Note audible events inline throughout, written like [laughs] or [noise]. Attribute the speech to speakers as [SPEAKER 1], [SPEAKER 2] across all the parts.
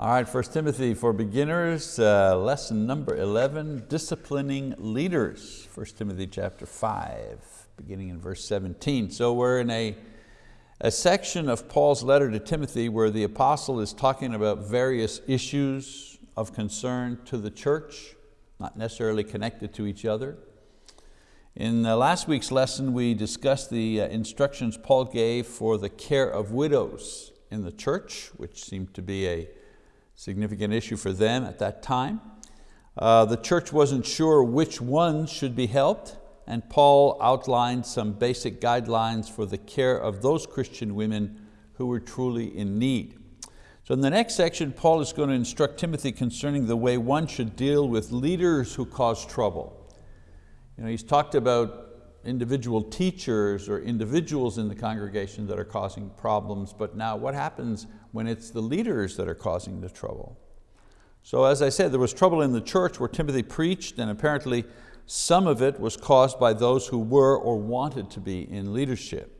[SPEAKER 1] All right, First Timothy for beginners, uh, lesson number 11, disciplining leaders. First Timothy chapter 5, beginning in verse 17. So we're in a, a section of Paul's letter to Timothy where the apostle is talking about various issues of concern to the church, not necessarily connected to each other. In last week's lesson, we discussed the uh, instructions Paul gave for the care of widows in the church, which seemed to be a significant issue for them at that time. Uh, the church wasn't sure which ones should be helped, and Paul outlined some basic guidelines for the care of those Christian women who were truly in need. So in the next section, Paul is going to instruct Timothy concerning the way one should deal with leaders who cause trouble. You know, he's talked about individual teachers or individuals in the congregation that are causing problems, but now what happens when it's the leaders that are causing the trouble? So as I said, there was trouble in the church where Timothy preached and apparently some of it was caused by those who were or wanted to be in leadership.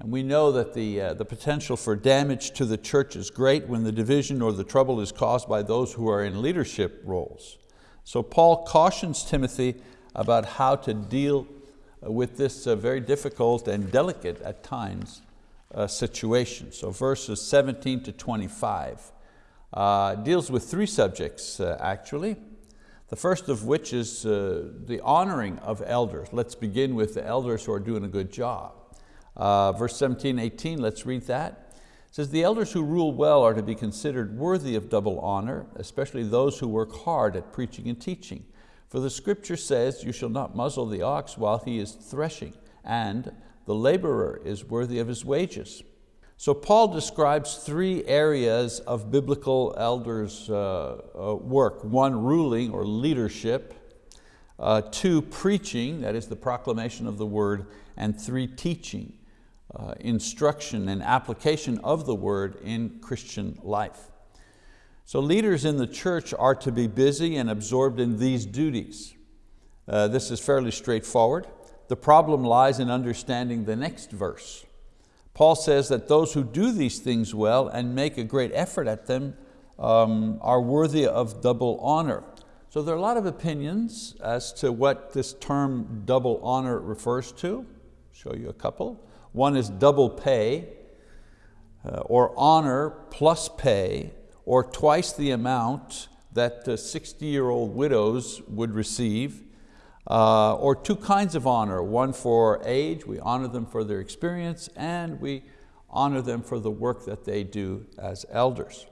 [SPEAKER 1] And we know that the, uh, the potential for damage to the church is great when the division or the trouble is caused by those who are in leadership roles. So Paul cautions Timothy about how to deal with this uh, very difficult and delicate at times uh, situation. So verses 17 to 25 uh, deals with three subjects actually. The first of which is the honoring of elders. Let's begin with the elders who are doing a good job. verse 17, 18, let's read that. It says, the elders who rule well are to be considered worthy of double honor, especially those who work hard at preaching and teaching. For the scripture says, you shall not muzzle the ox while he is threshing, and the laborer is worthy of his wages. So Paul describes three areas of biblical elders' uh, uh, work. One, ruling or leadership. Uh, two, preaching, that is the proclamation of the word. And three, teaching, uh, instruction and application of the word in Christian life. So leaders in the church are to be busy and absorbed in these duties. Uh, this is fairly straightforward. The problem lies in understanding the next verse. Paul says that those who do these things well and make a great effort at them um, are worthy of double honor. So there are a lot of opinions as to what this term double honor refers to. Show you a couple. One is double pay, uh, or honor plus pay, or twice the amount that 60-year-old widows would receive, uh, or two kinds of honor, one for age, we honor them for their experience, and we honor them for the work that they do as elders.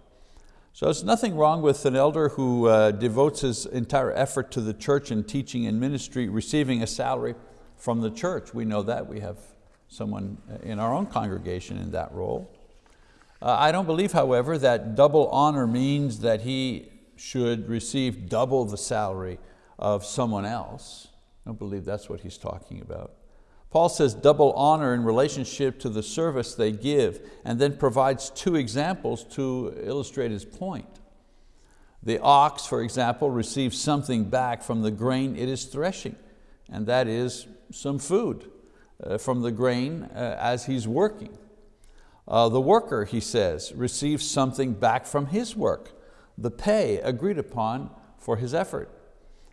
[SPEAKER 1] So there's nothing wrong with an elder who uh, devotes his entire effort to the church and teaching and ministry, receiving a salary from the church. We know that, we have someone in our own congregation in that role. Uh, I don't believe, however, that double honor means that he should receive double the salary of someone else. I don't believe that's what he's talking about. Paul says double honor in relationship to the service they give and then provides two examples to illustrate his point. The ox, for example, receives something back from the grain it is threshing, and that is some food uh, from the grain uh, as he's working. Uh, the worker, he says, receives something back from his work, the pay agreed upon for his effort.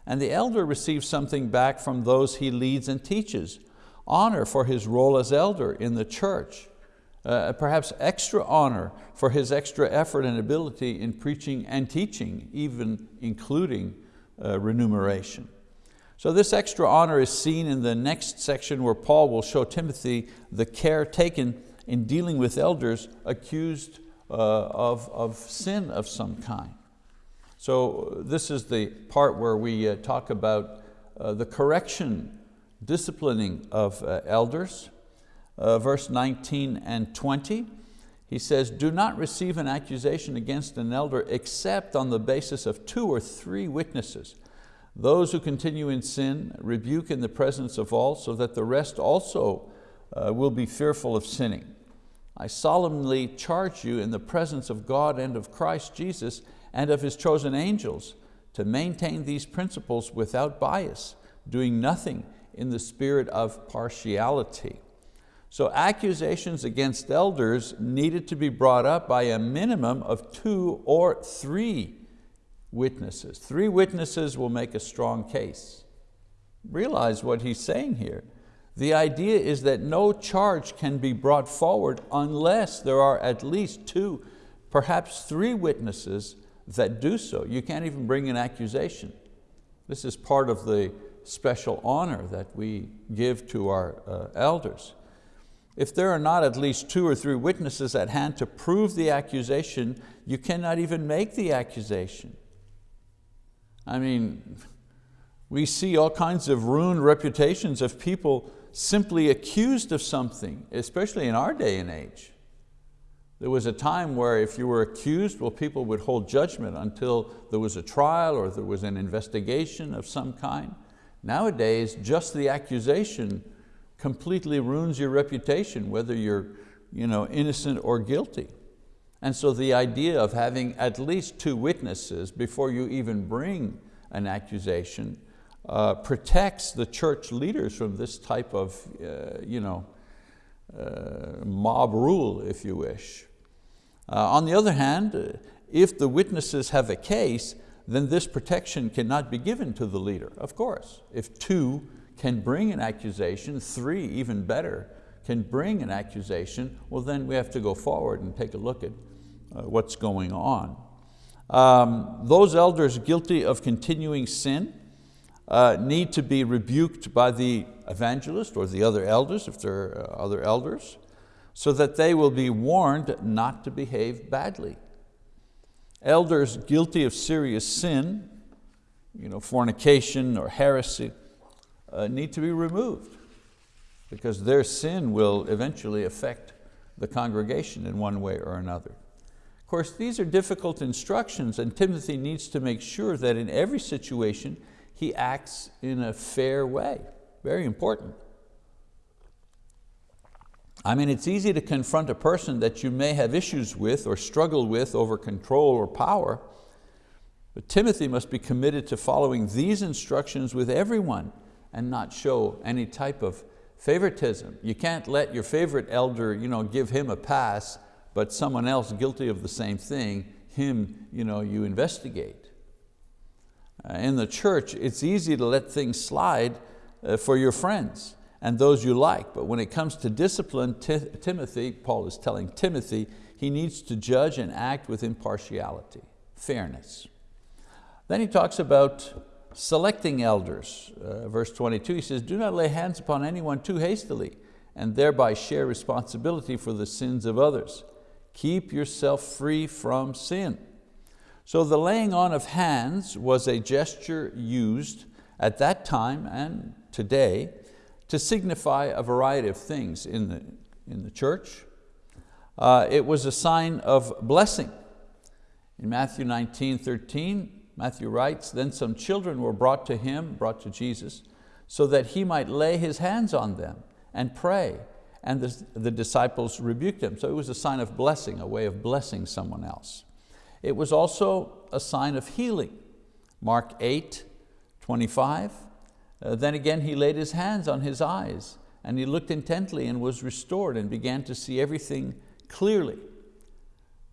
[SPEAKER 1] And the elder receives something back from those he leads and teaches, honor for his role as elder in the church, uh, perhaps extra honor for his extra effort and ability in preaching and teaching, even including uh, remuneration. So this extra honor is seen in the next section where Paul will show Timothy the care taken in dealing with elders accused uh, of, of sin of some kind. So this is the part where we uh, talk about uh, the correction, disciplining of uh, elders. Verse 19 and 20, he says, do not receive an accusation against an elder except on the basis of two or three witnesses. Those who continue in sin rebuke in the presence of all so that the rest also will be fearful of sinning. I solemnly charge you in the presence of God and of Christ Jesus and of His chosen angels to maintain these principles without bias, doing nothing in the spirit of partiality. So accusations against elders needed to be brought up by a minimum of two or three witnesses. Three witnesses will make a strong case. Realize what he's saying here. The idea is that no charge can be brought forward unless there are at least two, perhaps three witnesses that do so. You can't even bring an accusation. This is part of the special honor that we give to our uh, elders. If there are not at least two or three witnesses at hand to prove the accusation, you cannot even make the accusation. I mean, we see all kinds of ruined reputations of people simply accused of something, especially in our day and age. There was a time where if you were accused, well, people would hold judgment until there was a trial or there was an investigation of some kind. Nowadays, just the accusation completely ruins your reputation, whether you're you know, innocent or guilty. And so the idea of having at least two witnesses before you even bring an accusation uh, protects the church leaders from this type of uh, you know, uh, mob rule, if you wish. Uh, on the other hand, uh, if the witnesses have a case, then this protection cannot be given to the leader, of course. If two can bring an accusation, three even better, can bring an accusation, well then we have to go forward and take a look at uh, what's going on. Um, those elders guilty of continuing sin uh, need to be rebuked by the evangelist or the other elders, if there are uh, other elders so that they will be warned not to behave badly. Elders guilty of serious sin, you know, fornication or heresy, uh, need to be removed because their sin will eventually affect the congregation in one way or another. Of course, these are difficult instructions and Timothy needs to make sure that in every situation he acts in a fair way. Very important. I mean, it's easy to confront a person that you may have issues with or struggle with over control or power, but Timothy must be committed to following these instructions with everyone and not show any type of favoritism. You can't let your favorite elder you know, give him a pass, but someone else guilty of the same thing, him you, know, you investigate. Uh, in the church, it's easy to let things slide uh, for your friends and those you like. But when it comes to discipline, Timothy, Paul is telling Timothy, he needs to judge and act with impartiality, fairness. Then he talks about selecting elders. Uh, verse 22, he says, do not lay hands upon anyone too hastily and thereby share responsibility for the sins of others. Keep yourself free from sin. So the laying on of hands was a gesture used at that time and today to signify a variety of things in the, in the church. Uh, it was a sign of blessing. In Matthew 19, 13, Matthew writes, then some children were brought to him, brought to Jesus, so that he might lay his hands on them and pray. And the, the disciples rebuked him. So it was a sign of blessing, a way of blessing someone else. It was also a sign of healing. Mark 8, 25, uh, then again he laid his hands on his eyes and he looked intently and was restored and began to see everything clearly.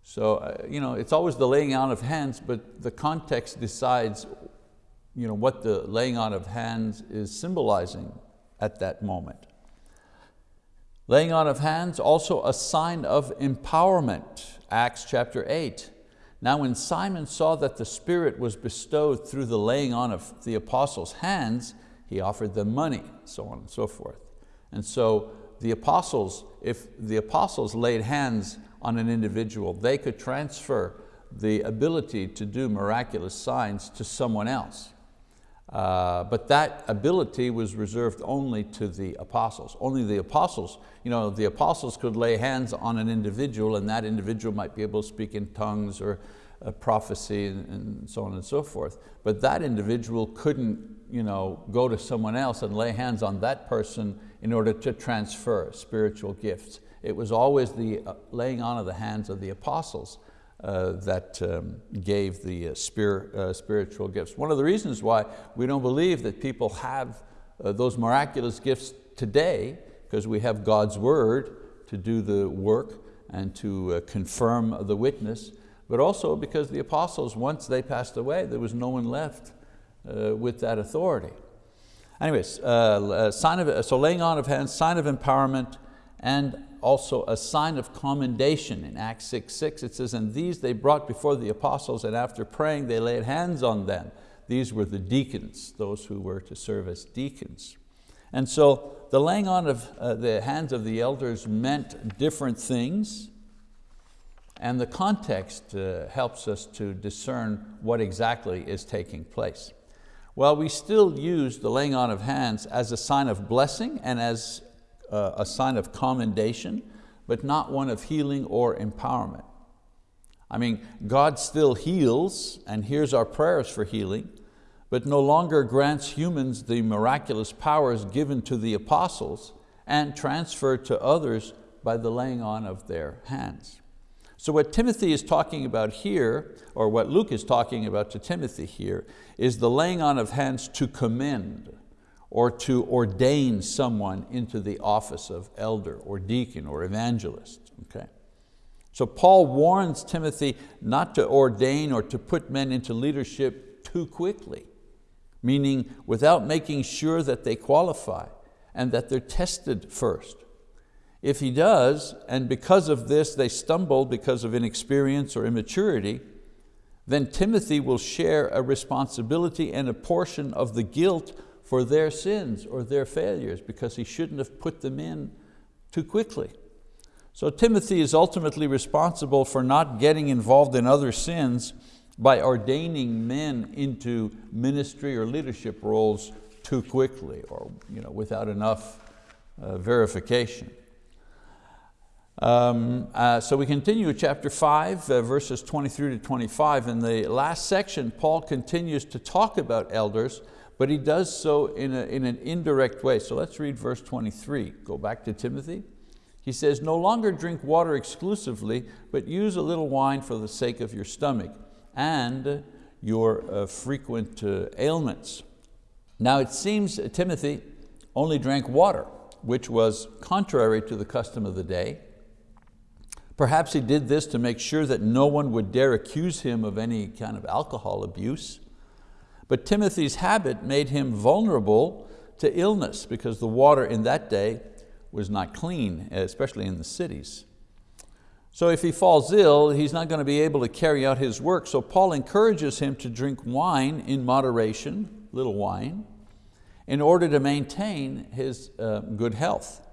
[SPEAKER 1] So uh, you know, it's always the laying on of hands, but the context decides you know, what the laying on of hands is symbolizing at that moment. Laying on of hands, also a sign of empowerment, Acts chapter 8. Now when Simon saw that the Spirit was bestowed through the laying on of the apostles' hands, he offered them money, so on and so forth. And so the apostles, if the apostles laid hands on an individual, they could transfer the ability to do miraculous signs to someone else. Uh, but that ability was reserved only to the apostles. Only the apostles, you know, the apostles could lay hands on an individual and that individual might be able to speak in tongues or prophecy and, so on and so forth. But that individual couldn't you know, go to someone else and lay hands on that person in order to transfer spiritual gifts. It was always the uh, laying on of the hands of the apostles uh, that um, gave the uh, uh, spiritual gifts. One of the reasons why we don't believe that people have uh, those miraculous gifts today because we have God's word to do the work and to uh, confirm the witness, but also because the apostles, once they passed away, there was no one left uh, with that authority. Anyways, uh, sign of, so laying on of hands, sign of empowerment, and also a sign of commendation. In Acts 6, 6 it says, and these they brought before the apostles, and after praying they laid hands on them. These were the deacons, those who were to serve as deacons. And so the laying on of uh, the hands of the elders meant different things, and the context uh, helps us to discern what exactly is taking place. Well, we still use the laying on of hands as a sign of blessing and as uh, a sign of commendation, but not one of healing or empowerment. I mean, God still heals and hears our prayers for healing, but no longer grants humans the miraculous powers given to the apostles and transferred to others by the laying on of their hands. So what Timothy is talking about here, or what Luke is talking about to Timothy here, is the laying on of hands to commend or to ordain someone into the office of elder or deacon or evangelist. Okay? So Paul warns Timothy not to ordain or to put men into leadership too quickly meaning without making sure that they qualify and that they're tested first. If he does, and because of this they stumble because of inexperience or immaturity, then Timothy will share a responsibility and a portion of the guilt for their sins or their failures because he shouldn't have put them in too quickly. So Timothy is ultimately responsible for not getting involved in other sins by ordaining men into ministry or leadership roles too quickly or you know, without enough uh, verification. Um, uh, so we continue with chapter five, uh, verses 23 to 25. In the last section, Paul continues to talk about elders, but he does so in, a, in an indirect way. So let's read verse 23. Go back to Timothy. He says, no longer drink water exclusively, but use a little wine for the sake of your stomach and your uh, frequent uh, ailments. Now it seems Timothy only drank water, which was contrary to the custom of the day. Perhaps he did this to make sure that no one would dare accuse him of any kind of alcohol abuse. But Timothy's habit made him vulnerable to illness because the water in that day was not clean, especially in the cities. So if he falls ill, he's not going to be able to carry out his work. So Paul encourages him to drink wine in moderation, little wine, in order to maintain his uh, good health.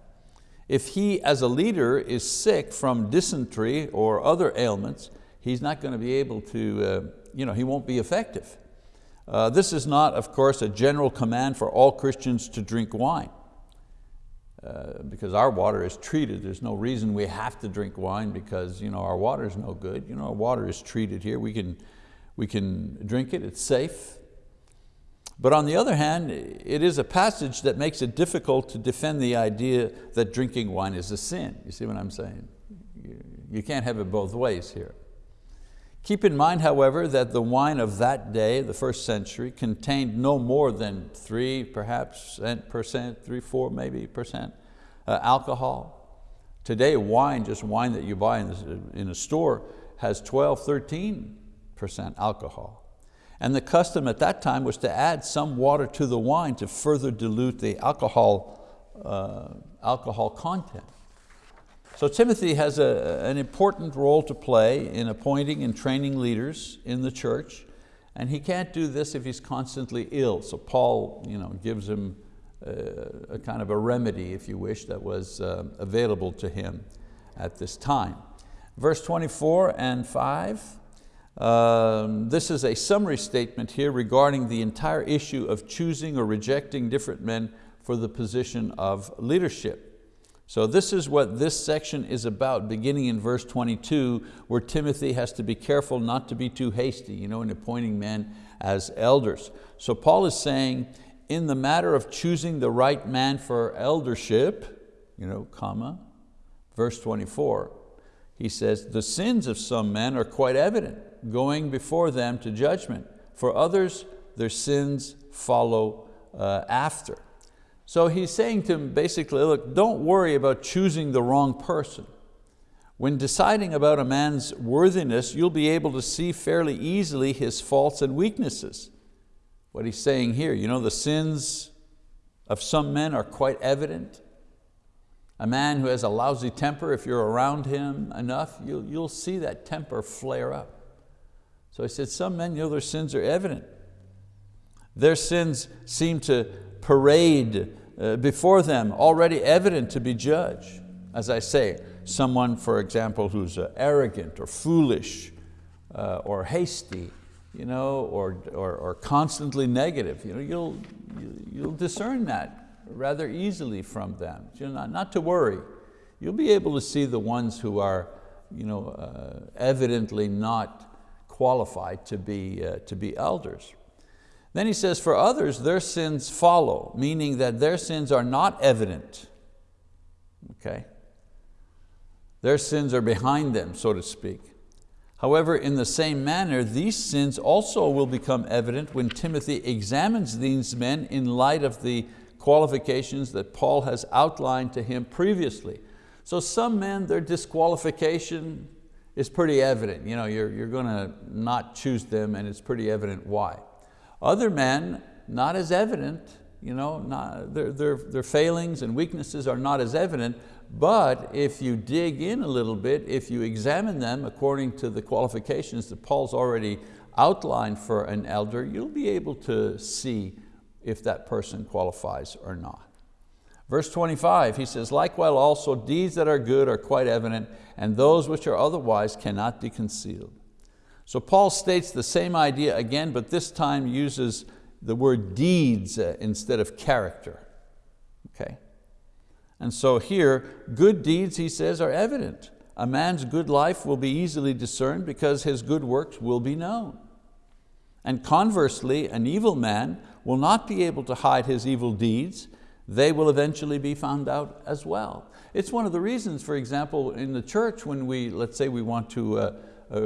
[SPEAKER 1] If he, as a leader, is sick from dysentery or other ailments, he's not going to be able to, uh, you know, he won't be effective. Uh, this is not, of course, a general command for all Christians to drink wine. Uh, because our water is treated. There's no reason we have to drink wine because you know, our water is no good. You know, our water is treated here. We can, we can drink it, it's safe. But on the other hand, it is a passage that makes it difficult to defend the idea that drinking wine is a sin. You see what I'm saying? You can't have it both ways here. Keep in mind, however, that the wine of that day, the first century, contained no more than three, perhaps percent, three, four maybe percent uh, alcohol. Today, wine, just wine that you buy in, in a store, has 12, 13 percent alcohol. And the custom at that time was to add some water to the wine to further dilute the alcohol, uh, alcohol content. So Timothy has a, an important role to play in appointing and training leaders in the church, and he can't do this if he's constantly ill. So Paul you know, gives him a, a kind of a remedy, if you wish, that was uh, available to him at this time. Verse 24 and 5, um, this is a summary statement here regarding the entire issue of choosing or rejecting different men for the position of leadership. So this is what this section is about, beginning in verse 22, where Timothy has to be careful not to be too hasty you know, in appointing men as elders. So Paul is saying, in the matter of choosing the right man for eldership, you know, comma, verse 24, he says, the sins of some men are quite evident, going before them to judgment. For others, their sins follow uh, after. So he's saying to him basically, look, don't worry about choosing the wrong person. When deciding about a man's worthiness, you'll be able to see fairly easily his faults and weaknesses. What he's saying here, you know, the sins of some men are quite evident. A man who has a lousy temper, if you're around him enough, you'll, you'll see that temper flare up. So he said, some men, you know, their sins are evident. Their sins seem to parade uh, before them, already evident to be judged. As I say, someone, for example, who's uh, arrogant or foolish uh, or hasty, you know, or, or, or constantly negative, you know, you'll, you'll discern that rather easily from them. You know, not, not to worry. You'll be able to see the ones who are you know, evidently not qualified to be, uh, to be elders. Then he says, for others, their sins follow, meaning that their sins are not evident. Okay? Their sins are behind them, so to speak. However, in the same manner, these sins also will become evident when Timothy examines these men in light of the qualifications that Paul has outlined to him previously. So some men, their disqualification is pretty evident. You know, you're, you're going to not choose them and it's pretty evident why. Other men, not as evident, you know, not, their, their, their failings and weaknesses are not as evident, but if you dig in a little bit, if you examine them according to the qualifications that Paul's already outlined for an elder, you'll be able to see if that person qualifies or not. Verse 25, he says, likewise also deeds that are good are quite evident, and those which are otherwise cannot be concealed. So Paul states the same idea again, but this time uses the word deeds uh, instead of character. Okay? And so here, good deeds, he says, are evident. A man's good life will be easily discerned because his good works will be known. And conversely, an evil man will not be able to hide his evil deeds. They will eventually be found out as well. It's one of the reasons, for example, in the church when we, let's say we want to uh, uh,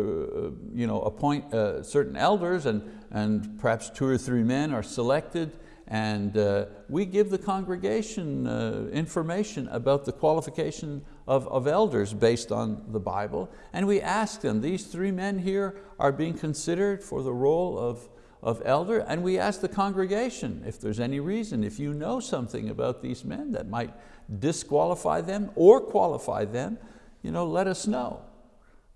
[SPEAKER 1] you know, appoint uh, certain elders and, and perhaps two or three men are selected and uh, we give the congregation uh, information about the qualification of, of elders based on the Bible. And we ask them, these three men here are being considered for the role of, of elder. And we ask the congregation if there's any reason, if you know something about these men that might disqualify them or qualify them, you know, let us know.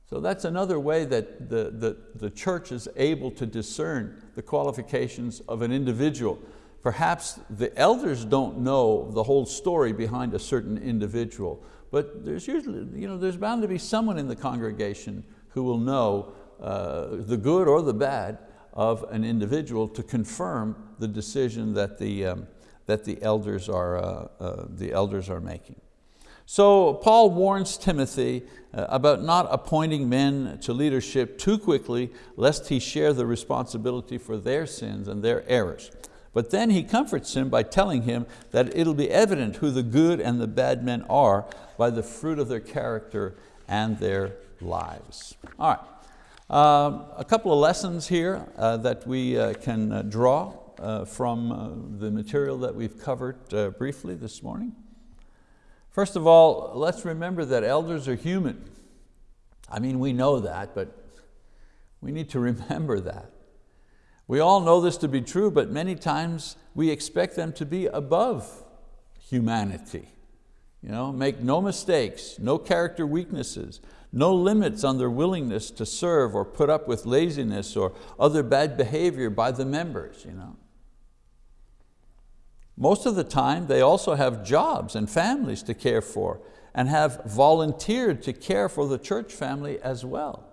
[SPEAKER 1] So that's another way that the, the, the church is able to discern the qualifications of an individual. Perhaps the elders don't know the whole story behind a certain individual, but there's usually, you know, there's bound to be someone in the congregation who will know uh, the good or the bad of an individual to confirm the decision that the, um, that the, elders are, uh, uh, the elders are making. So Paul warns Timothy uh, about not appointing men to leadership too quickly lest he share the responsibility for their sins and their errors. But then he comforts him by telling him that it'll be evident who the good and the bad men are by the fruit of their character and their lives. All right, uh, a couple of lessons here uh, that we uh, can uh, draw uh, from the material that we've covered briefly this morning. First of all, let's remember that elders are human. I mean, we know that, but we need to [laughs] remember that. We all know this to be true, but many times we expect them to be above humanity. You know, make no mistakes, no character weaknesses, no limits on their willingness to serve or put up with laziness or other bad behavior by the members. You know. Most of the time, they also have jobs and families to care for and have volunteered to care for the church family as well.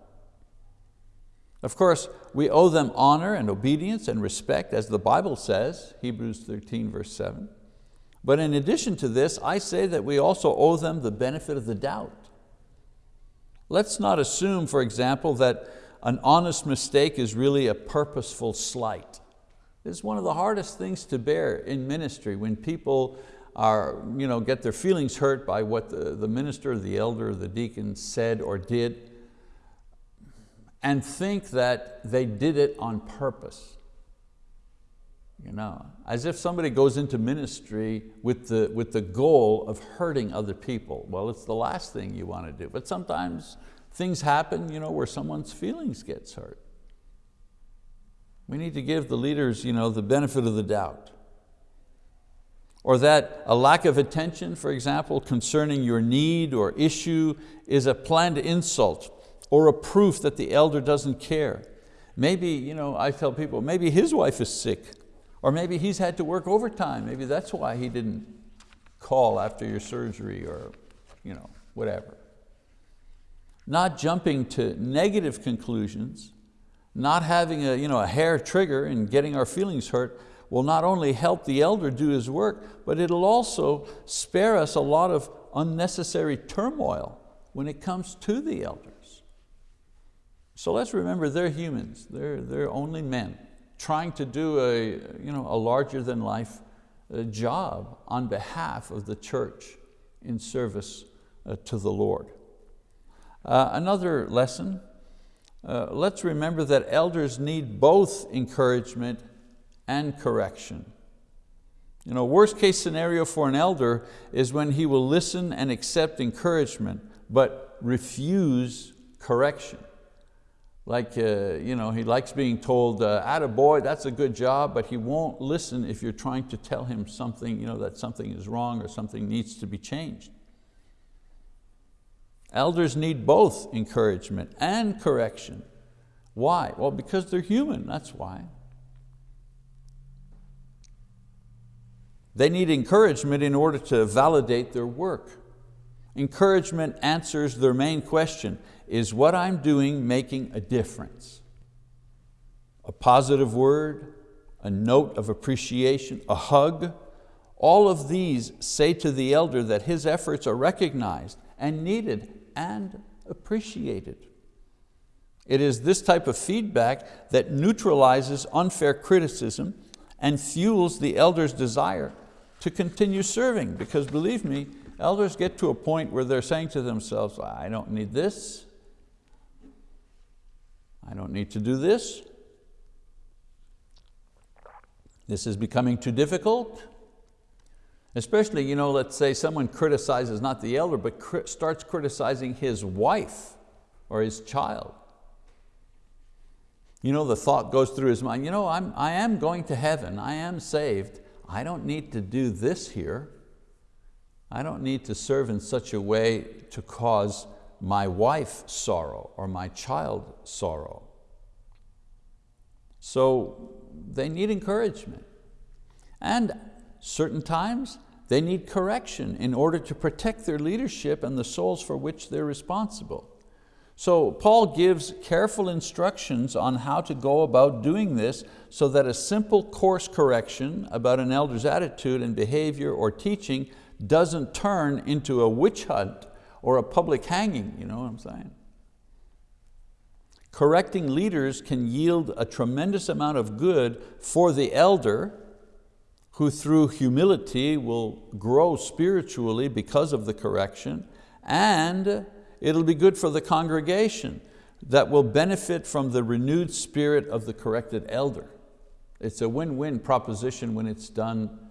[SPEAKER 1] Of course, we owe them honor and obedience and respect as the Bible says, Hebrews 13 verse 7. But in addition to this, I say that we also owe them the benefit of the doubt. Let's not assume, for example, that an honest mistake is really a purposeful slight. It's one of the hardest things to bear in ministry when people are, you know, get their feelings hurt by what the, the minister, the elder, the deacon said or did and think that they did it on purpose. You know, as if somebody goes into ministry with the, with the goal of hurting other people. Well, it's the last thing you want to do. But sometimes things happen you know, where someone's feelings gets hurt. We need to give the leaders you know, the benefit of the doubt. Or that a lack of attention, for example, concerning your need or issue is a planned insult or a proof that the elder doesn't care. Maybe, you know, I tell people, maybe his wife is sick or maybe he's had to work overtime. Maybe that's why he didn't call after your surgery or you know, whatever. Not jumping to negative conclusions, not having a, you know, a hair trigger and getting our feelings hurt will not only help the elder do his work, but it'll also spare us a lot of unnecessary turmoil when it comes to the elders. So let's remember they're humans, they're, they're only men trying to do a, you know, a larger than life uh, job on behalf of the church in service uh, to the Lord. Uh, another lesson, uh, let's remember that elders need both encouragement and correction. You know, worst case scenario for an elder is when he will listen and accept encouragement, but refuse correction. Like uh, you know, he likes being told, uh, boy, that's a good job, but he won't listen if you're trying to tell him something, you know, that something is wrong or something needs to be changed. Elders need both encouragement and correction. Why? Well, because they're human, that's why. They need encouragement in order to validate their work. Encouragement answers their main question, is what I'm doing making a difference? A positive word, a note of appreciation, a hug, all of these say to the elder that his efforts are recognized and needed and appreciated. It is this type of feedback that neutralizes unfair criticism and fuels the elder's desire to continue serving because believe me, elders get to a point where they're saying to themselves, I don't need this, I don't need to do this. This is becoming too difficult. Especially, you know, let's say someone criticizes not the elder, but cri starts criticizing his wife or his child. You know, the thought goes through his mind, you know, I'm, I am going to heaven, I am saved, I don't need to do this here. I don't need to serve in such a way to cause my wife sorrow or my child sorrow. So they need encouragement. And certain times they need correction in order to protect their leadership and the souls for which they're responsible. So Paul gives careful instructions on how to go about doing this so that a simple course correction about an elder's attitude and behavior or teaching doesn't turn into a witch hunt or a public hanging, you know what I'm saying? Correcting leaders can yield a tremendous amount of good for the elder who through humility will grow spiritually because of the correction and it'll be good for the congregation that will benefit from the renewed spirit of the corrected elder. It's a win-win proposition when it's done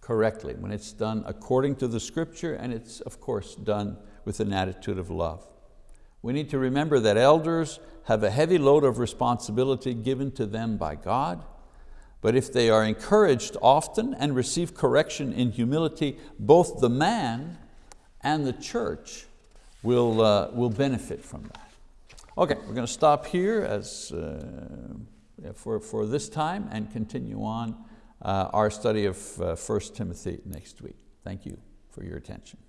[SPEAKER 1] correctly, when it's done according to the scripture and it's of course done with an attitude of love. We need to remember that elders have a heavy load of responsibility given to them by God, but if they are encouraged often and receive correction in humility, both the man and the church will, uh, will benefit from that. Okay, we're going to stop here as, uh, for, for this time and continue on uh, our study of uh, 1 Timothy next week. Thank you for your attention.